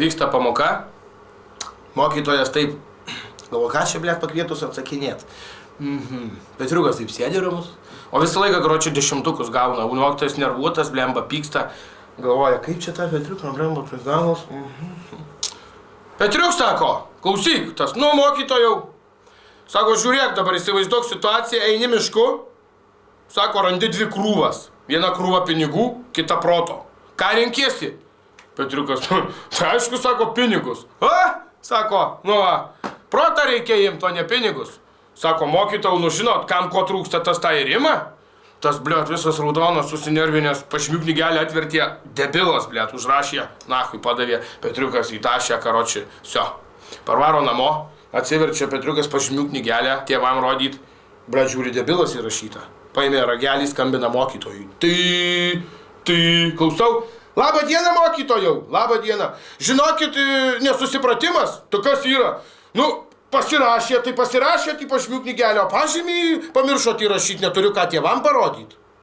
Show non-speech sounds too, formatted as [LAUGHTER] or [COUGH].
vyksta pamoka, mokytojas taip, galvo, ką čia, blėt, pakvietus atsakinėt. Mhm. Petriukas taip sėdi ramus, o visą laiką, karočią, dešimtukus gauna, mokytojas nervuotas, blemba, pyksta, galvoja, kaip čia tą Petriuką, blemba, prigavus. Mhm. Petriuk sako, klausyk, tas, nu, mokytojau. Sako, žiūrėk, dabar įsivaizduok situaciją, eini mišku, sako, randi dvi krūvas. Viena krūva pinigų, kita proto. Ką renkiesi? Petriukas, [LAUGHS] tai aišku, sako, pinigus. A, sako, nu, va, protą reikia imti, o ne pinigus. Sako, mokytojau, nu žinot, kam ko trūksta, tas tą ir ima. Tas, blėt, visas raudonas, susinervinęs, pažymių knygelę atvertė, debilas, blėt, užrašė, nahui padavė, Petriukas įtašė, karoči, sio. Parvaro namo, atsiverčia Petriukas pažymių knygelę, tėvam rodyt, blėt, žiūri, debilas įrašyta. Paėmė ragelį, skambina mokytojui. Tai, tai, klausau, Labą dieną, mokytojau, labą dieną. Žinokit, e, nesusipratimas, tu kas yra? Nu, pasirašė, tai pasirašė, tai pažymių knygelio, pažymį pamiršot įrašyti, neturiu ką tėvam parodyti.